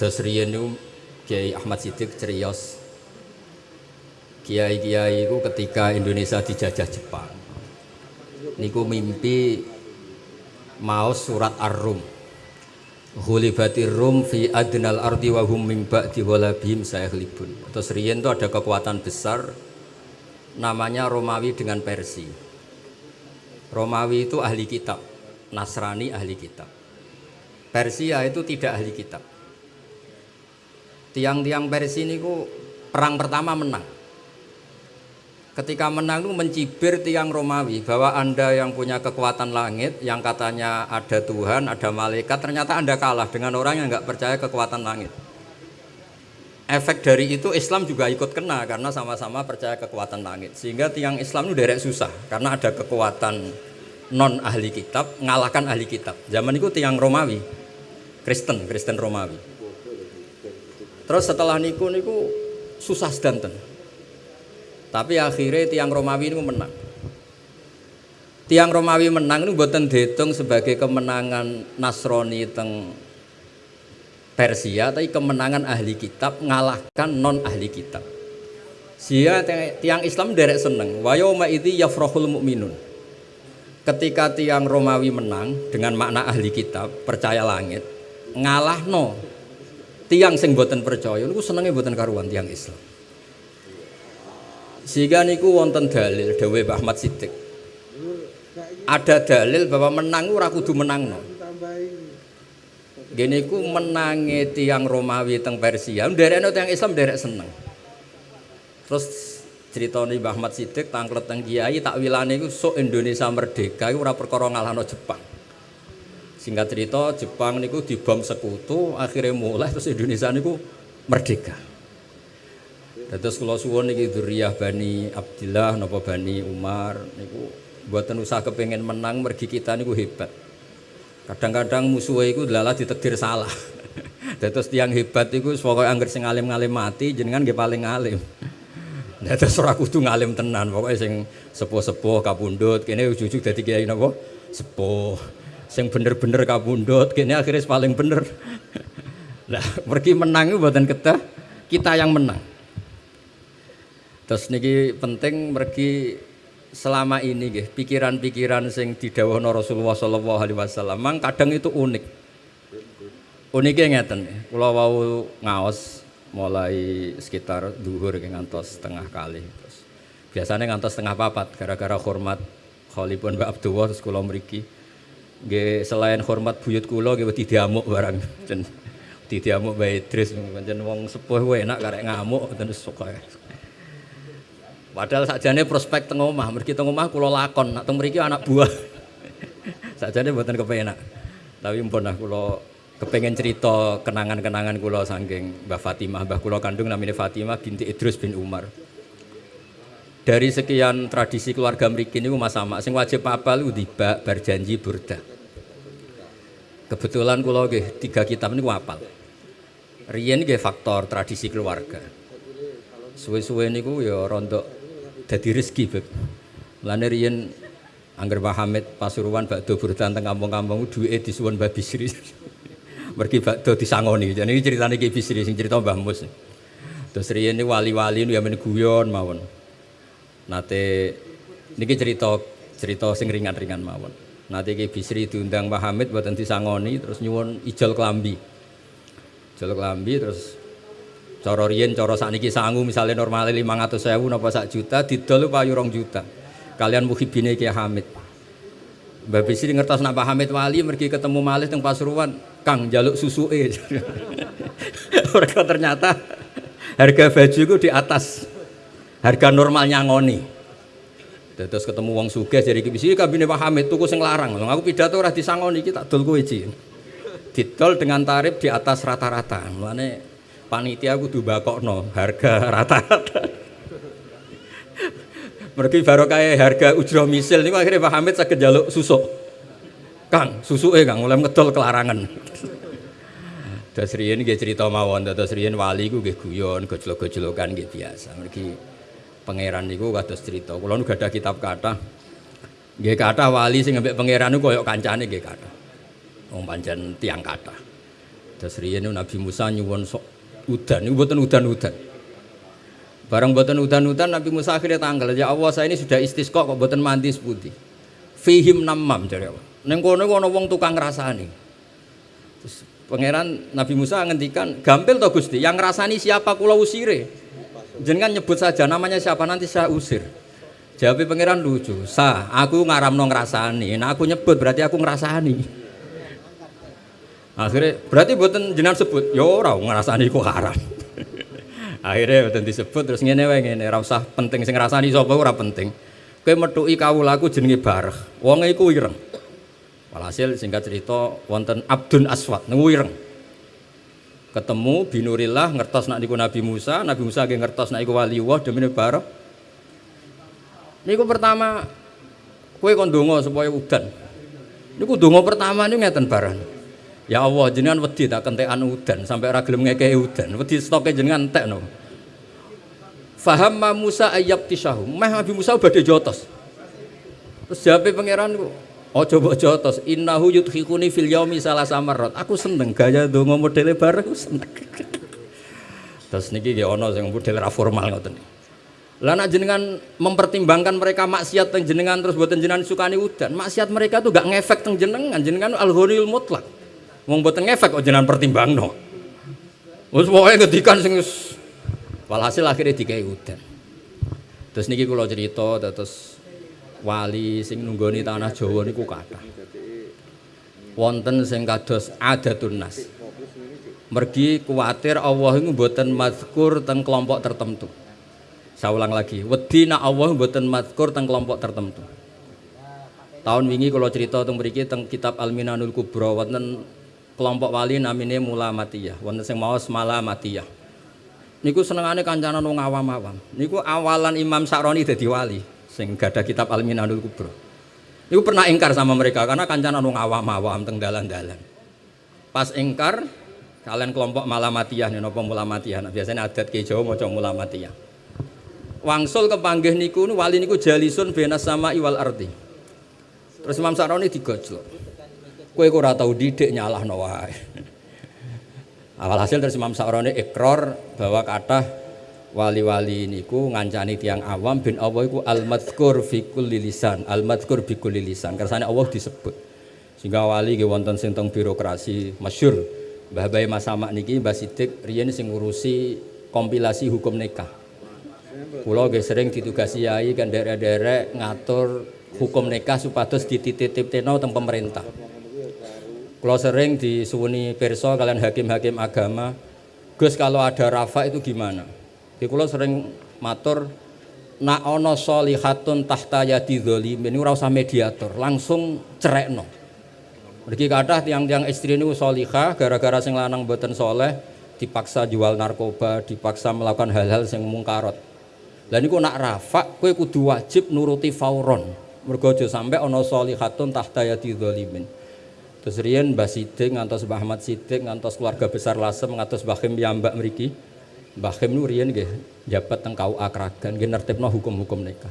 Dos riyen niku Kiai Ahmad Siddiq cerios. Kiai-kiai itu ketika Indonesia dijajah Jepang. Niku mimpi mau surat Ar-Rum. Hulibatir Rum fi adnal ardi wa hum min ba'di walabihim sayaghlibun. Terus riyen itu ada kekuatan besar namanya Romawi dengan Persia. Romawi itu ahli kitab, Nasrani ahli kitab. Persia itu tidak ahli kitab. Tiang-tiang Persia ini perang pertama menang. Ketika menang itu mencibir tiang Romawi bahwa Anda yang punya kekuatan langit, yang katanya ada Tuhan, ada malaikat, ternyata Anda kalah dengan orang yang nggak percaya kekuatan langit. Efek dari itu Islam juga ikut kena karena sama-sama percaya kekuatan langit. Sehingga tiang Islam itu derek susah karena ada kekuatan non ahli kitab ngalahkan ahli kitab. Zaman itu tiang Romawi, Kristen, Kristen Romawi. Terus setelah niku niku susah sedanten. Tapi akhirnya tiang Romawi ini menang. Tiang Romawi menang ini buatan dihitung sebagai kemenangan Nasrani teng Persia, tapi kemenangan ahli kitab ngalahkan non ahli kitab. Sehingga tiang Islam derek seneng. Wayoma itu yafrohul mukminun. Ketika tiang Romawi menang dengan makna ahli kitab percaya langit, ngalah no tiang sing boten percaya niku senenge boten karuan tiang Islam. Sehingga niku wonten dalil Dewi Ahmad Siddiq. Ada dalil bahwa menang ora kudu menang no. Gini ku menangi tiang Romawi teng Persia, nderekno tiang Islam derek seneng. Terus cerita Mbah Ahmad Siddiq tangklet teng kiai takwilane iku sok Indonesia merdeka iku ora perkara ngalahno Jepang. Singkat cerita Jepang niku dibom sekutu, akhirnya mulai terus Indonesia niku merdeka. Terus kalau suwon niki dzurriyyah Bani Abdillah napa Bani Umar niku buatan usaha kepengen menang mergi kita niku hebat. Kadang-kadang musuhnya itu adalah ditekdir salah. Terus tiang hebat itu pokoknya angger sing alim-ngalim mati jenengan nggih paling alim. Terus ora kudu ngalim tenan, pokoknya sing sepuh-sepuh kapundhut kene ujug-ujug dadi kiai napa? Sepuh sing bener-bener kabundut kini akhirnya paling bener. Lah pergi menang itu buatan kita kita yang menang. Terus niki penting pergi selama ini gitu pikiran-pikiran sing didhawuhna Rasulullah sallallahu alaihi wasallam. Mang kadang itu unik. Uniknya ngeten. Kula wau ngaos mulai sekitar duhur ngantos setengah kali. Terus biasanya ngantos setengah papat gara-gara hormat Khalifun Mbak Abdullah terus mriki Nggih selain hormat buyut kula nggih wedi diamuk barang. Jen diamuk Mbak Idris pancen wong sepuh kuwi enak karek ngamuk ten suka. Padahal sakjane prospek teng omah, mergi teng kula lakon, nak teng anak buah. sakjane mboten kepenak. Tapi mpun lah kula kepengen cerita kenangan-kenangan kula saking Mbah Fatimah, Mbah kula kandung namanya Fatimah binti Idrus bin Umar dari sekian tradisi keluarga mriki niku Mas Sama sing wajib apal tiba berjanji burda. Kebetulan kula nggih tiga kitab niku apal. Riyen nggih faktor tradisi keluarga. Suwe-suwe niku ya rontok dadi rezeki beb. Mulane riyen Angger Pak Hamid Pasuruan bakdo burda teng kampung-kampung duwike disuwun Mbah Bisri. Mergi bakdo disangoni. Jadi ini ceritanya Ki Bisri sing cerita Mbah Mus. Terus riyen ini wali-wali ya men guyon mawon nate niki cerita cerita sing ringan-ringan mawon nate iki Bisri diundang Pak Hamid buatan disangoni terus nyuwun ijol kelambi ijol kelambi terus cara riyen cara sakniki sangu misalnya normalnya 500.000 napa sak juta didol payu rong juta. Kalian muhibine Ki Hamid. Mbak Bisri ngertos nak Pak Hamid wali mergi ketemu malih teng Pasuruan Kang jaluk susuke. Mereka ternyata harga baju itu di atas. Harga normalnya ngoni terus ketemu wong sugih jadi kibisi kabine Pak Hamid tuku sing larang. Aku pidato ora disangoni iki tak dol kowe iki didol dengan tarif di atas rata-rata. Mulane panitia kudu bakokno harga rata-rata. Mergi baru harga ujroh misil. Niku akhirnya Pak Hamid saged jaluk susuk. Kang susuke Kang mulai ngedol kelarangan. Terus riyen nggih cerita mawon, terus riyen wali ku nggih guyon, gojlok-gojlokan nggih biasa. Mergi pangeran niku kados cerita. Kula nu gadah kitab kata, Nggih kata wali sing ambek pangeran niku koyo kancane nggih kata, Wong pancen tiang kata. Terus riyen Nabi Musa nyuwun sok udan, niku mboten udan-udan. Barang mboten udan-udan Nabi Musa akhirnya tanggal, ya Allah saya ini sudah istisqa kok mboten mandi seputi. Fihim namam jare Allah. Ning kono ana wong tukang ngrasani. Terus pangeran Nabi Musa ngendikan, "Gampil to Gusti, yang ngrasani siapa kula usire." Jenengan nyebut saja namanya siapa nanti saya usir. Jawabnya pangeran lucu, "Sa, aku ngaramno ngrasani. Nah aku nyebut berarti aku ngrasani." Akhirnya berarti buatan jenengan sebut, ya ora ngrasani kok haram. Akhirnya buatan disebut terus ngene wae ngene, usah penting sing ngrasani sapa ora penting. Kowe metuki kawulaku jenenge Barah. Wong iku ireng. Walhasil singkat cerita wonten Abdun Aswad niku ireng. Ketemu binurillah ngertos nak niku Nabi Musa, Nabi Musa ge ngertos nak iku wali Allah demene Barah. Niku pertama kowe kon donga supaya udan. Niku donga pertama niku ngeten Barah. Ya Allah jenengan wedi tak kentekan udan sampai ora gelem ngekeki udan. Wedi stoke jenengan entekno. Faham Musa ayab tisahu. Meh Nabi Musa badhe jotos. Terus jawabe pangeran ku, Oh coba jotos, innahu yudhikuni fil yaumi salah samarot. Aku seneng gaya donga modele bareng aku seneng. Terus niki nggih ana sing model ra formal ngoten. Lah nak jenengan mempertimbangkan mereka maksiat teng jenengan terus buatan jenengan sukani udan. Maksiat mereka tuh gak ngefek teng jenengan, jenengan al-ghaniul mutlak. Wong boten ngefek kok jenengan pertimbangno. Wis pokoke ngedikan sing walhasil akhirnya dikai udan. Terus niki kula cerita terus wali sing nunggoni tanah Jawa niku kathah. Wonten sing kados adatun nas. Mergi kuatir Allah itu mboten mazkur teng kelompok tertentu. Saya ulang lagi, wedi nak Allah mboten mazkur teng kelompok tertentu. Tahun wingi kalau cerita tentang mriki teng kitab Al-Minanul Kubra wonten kelompok wali namine mula matiyah wonten sing maos mala matiyah niku senengane kancanan wong awam-awam niku awalan Imam Sa'roni dadi wali sing gadah kitab Al-Minanul Kubra. Niku pernah ingkar sama mereka karena kancanan wong awam-awam teng dalan-dalan. Pas ingkar kalian kelompok malamatiyah nih nopo mulamatiyah nah, biasanya adat ke Jawa maca mulamatiyah wangsul kepanggih niku wali niku jalisun benas sama iwal arti terus Imam Sa'roni digojlok. Kue kok ora tau didik nyalahno wae. Awal hasil dari Imam Sa'roni ikrar bahwa kata wali-wali niku ngancani tiang awam bin Allah iku al-madhkur fi kulli lisan, al-madhkur bi kulli lisan. Kersane Allah disebut. Sehingga wali ge wonten sing birokrasi masyhur. Mbah Masamak niki Mbah Sidik riyen sing ngurusi kompilasi hukum nikah. Kula nggih sering ditugasi yai kan derek-derek ngatur hukum nikah supados dititip-titipno teng pemerintah. Kalau sering disuwuni perso kalian hakim-hakim agama, Gus kalau ada rafa itu gimana? Di kalau sering matur nak ono solihatun tahta yadi ini ora usah mediator, langsung cerekno. Mergi kata tiang-tiang istri ini solihah gara-gara sing lanang boten soleh dipaksa jual narkoba, dipaksa melakukan hal-hal yang mungkarot. Dan niku nak rafa, kue kudu wajib nuruti fauron. Mergo sampai ono solihatun tahta yadi zolimin. Terus riyen Mbah Sidik ngantos Mbah Ahmad Sidik ngantos keluarga besar Lasem ngantos Mbah Khim Mbak mriki. Mbah Khim nu riyen nggih jabat teng KUA Kragan nggih nertibno hukum-hukum nikah.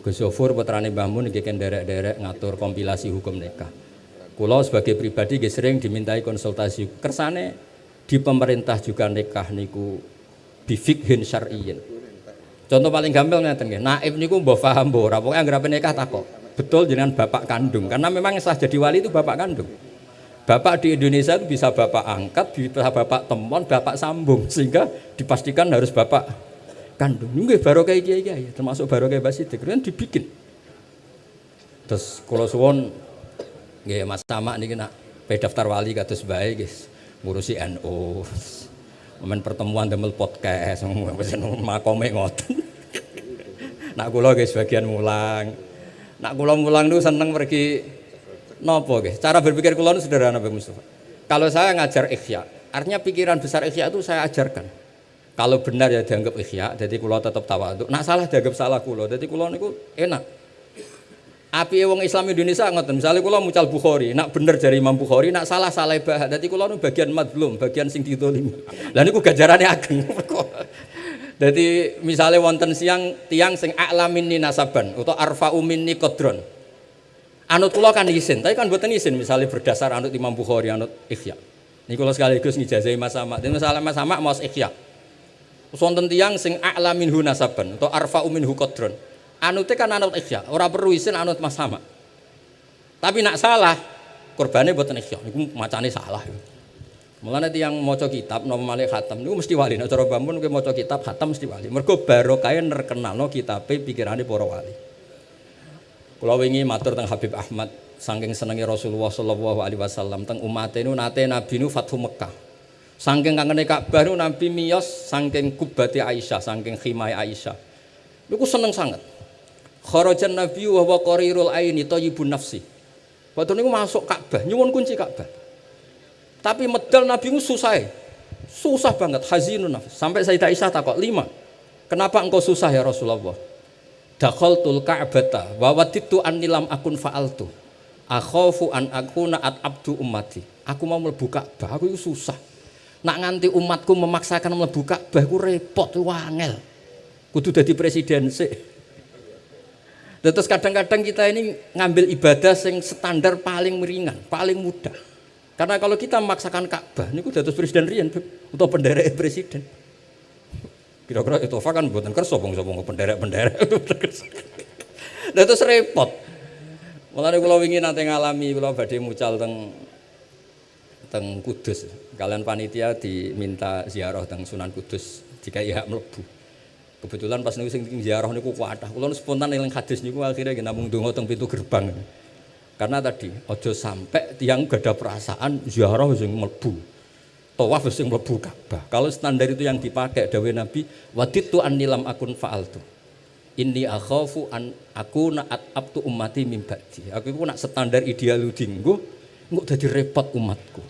Gus Sofur putrane Mbah Mun nggih derek-derek ngatur kompilasi hukum nikah. Kula sebagai pribadi nggih sering dimintai konsultasi kersane di pemerintah juga nikah niku bifikhin syar'iyyin. Contoh paling gampang ngeten nggih, naib niku mbok paham mbok ora pokoke anggere nikah takok betul dengan bapak kandung karena memang sah jadi wali itu bapak kandung bapak di Indonesia itu bisa bapak angkat bisa bapak temon bapak sambung sehingga dipastikan harus bapak kandung. Ini baru kayak kiai kiai termasuk baru kayak basidik kan dibikin. Terus kalau suwon nggih Mas Sama niki nak daftar wali kados bae guys ngurusi NU momen pertemuan demel podcast makome ngoten. Nak kula guys bagian mulang. Nak kula mulang niku seneng pergi nopo nggih. Cara berpikir kula itu sederhana Pak Mustafa. Kalau saya ngajar ikhya, artinya pikiran besar ikhya itu saya ajarkan. Kalau benar ya dianggap ikhya, jadi kula tetap tawadhu. Nak salah dianggap salah kula. Jadi kula niku enak. Api wong Islam Indonesia ngoten. Misalnya kula mucal Bukhari, nak bener dari Imam Bukhari, nak salah salah bah. Jadi kula nu bagian madlum, bagian sing ditolimi. Lah niku gajarane ageng. Jadi misalnya wonten siang tiang sing a'lamin nasaban atau arfa minni kodron. Anut kula kan izin, tapi kan buatan izin misalnya berdasar anut Imam Bukhari, anut Ikhya. Ini kalau sekaligus ngijazahi Mas Sama. Ini masalah Mas Sama mau ikhya. Wonten tiyang sing a'la minhu nasaban atau arfa'u minhu qadron. Anute kan anut ikhya, ora perlu isin anut Mas Sama. Tapi nak salah, korbannya buatan ikhya. Niku macane salah. Mulane tiyang maca kitab napa malih khatam niku mesti wali. Nek cara Bambun kowe kitab khatam mesti wali. Mergo barokah nerkenalno kitabe pikirane para wali. Kula wingi matur teng Habib Ahmad saking senengi Rasulullah sallallahu alaihi wasallam teng umat ini nate Nabi nu Fathu Mekah. Saking kangene Ka'bah nu Nabi miyos saking kubati Aisyah, saking khimai Aisyah. Niku seneng sangat. Kharajan Nabi wa huwa qarirul aini thayyibun nafsi. Waktu niku masuk Ka'bah, nyuwun kunci Ka'bah. Tapi medal Nabi itu susah. Susah banget, hazinun nafs. Sampai Sayyidah Aisyah takut, lima. Kenapa engkau susah ya Rasulullah? Dakhaltul Ka'bata wa waditu annilam akun fa'altu. Akhafu an akuna at abdu ummati. Aku mau mlebu Ka'bah aku itu susah. Nak nganti umatku memaksakan mlebu Ka'bah aku repot wangel kudu dadi presiden sih terus kadang-kadang kita ini ngambil ibadah yang standar paling ringan paling mudah. Karena kalau kita memaksakan Ka'bah ini udah terus presiden rian atau penderek presiden kira-kira itu kan buatan kerso bong-bong penderek-penderek terus repot Mulane kula wingi nate ngalami kula badhe mucal teng teng Kudus. Kalian panitia diminta ziarah teng Sunan Kudus jika iya mlebu. Kebetulan pas niku sing ziarah niku kuatah. Kula spontan eling hadis niku akhirnya nggih namung donga teng pintu gerbang. Karena tadi ojo sampai tiang gak ada perasaan ziarah sing mlebu. Tawaf sing mlebu Ka'bah. Kalau standar itu yang dipakai dawuh Nabi, waditu annilam akun fa'altu inni akhafu an aku naat abtu ummati ba'di. Aku iku nak standar ideal dinggo engko dadi repot umatku.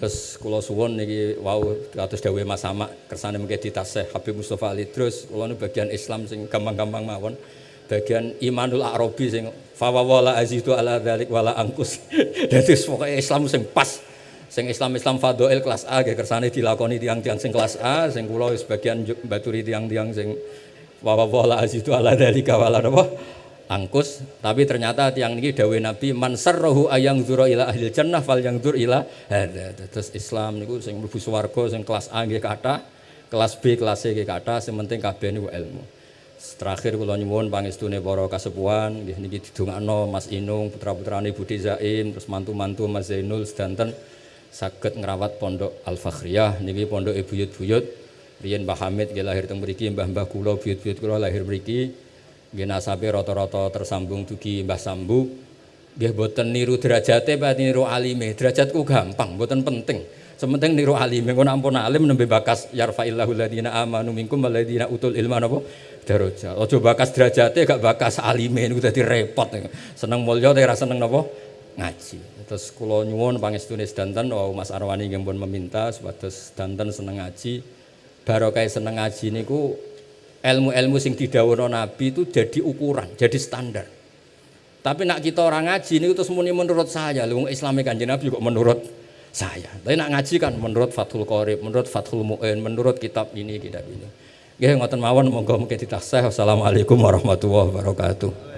Terus kula suwun niki wau kados dawuh Mas Sama kersane mengke ditasih Habib Mustofa Ali terus kula nu bagian Islam sing gampang-gampang mawon. Bagian Imanul Arabi sing fawawala azidu ala dzalik wala angkus. Dadi pokoke Islam sing pas sing Islam Islam Fadhail kelas A nggih kersane dilakoni tiang-tiang sing kelas A sing kula sebagian baturi tiang-tiang sing wa azidu ala dalika wala napa? Angkus. Tapi ternyata tiang ini dawe Nabi man sarrahu ayang zura ila ahli jannah fal yang zur ila terus Islam niku sing mlebu swarga sing kelas A nggih kathah kelas B kelas C nggih kathah sing penting kabeh niku ilmu. Terakhir kula nyuwun pangestune para kasepuhan nggih niki didongakno Mas Inung putra-putrane Budi Zaim terus mantu-mantu Mas Zainul sedanten saged ngrawat pondok Al Fakhriyah niki pondok buyut-buyut Riyen Mbah Hamid nggih lahir teng mriki, mbah-mbah kula buyut-buyut kula lahir mriki. Nggih nasabe rata-rata tersambung dugi Mbah Sambu. Nggih boten niru derajate apa niru alime. Derajatku gampang, boten penting. Sementing niru alime. Engko ampun alim nembe bakas yarfa'illahu ladina amanu minkum waladina utul ilma napa daraja. Aja bakas derajate gak bakas alime niku dadi repot. Seneng mulya tapi ra seneng napa ngaji. Terus kula nyuwun pangestune sedanten wau Mas Arwani nggih meminta supados sedanten seneng ngaji barokah seneng ngaji niku ilmu-ilmu sing didhawuhna Nabi itu jadi ukuran, jadi standar. Tapi nak kita orang ngaji niku terus muni menurut saya, lu Islami Kanjeng Nabi kok menurut saya. Tapi nak ngaji kan menurut Fathul Qorib, menurut Fathul Mu'in, menurut kitab ini, kitab ini. Nggih ngoten mawon monggo mungkin ditaksih. Wassalamualaikum warahmatullahi wabarakatuh.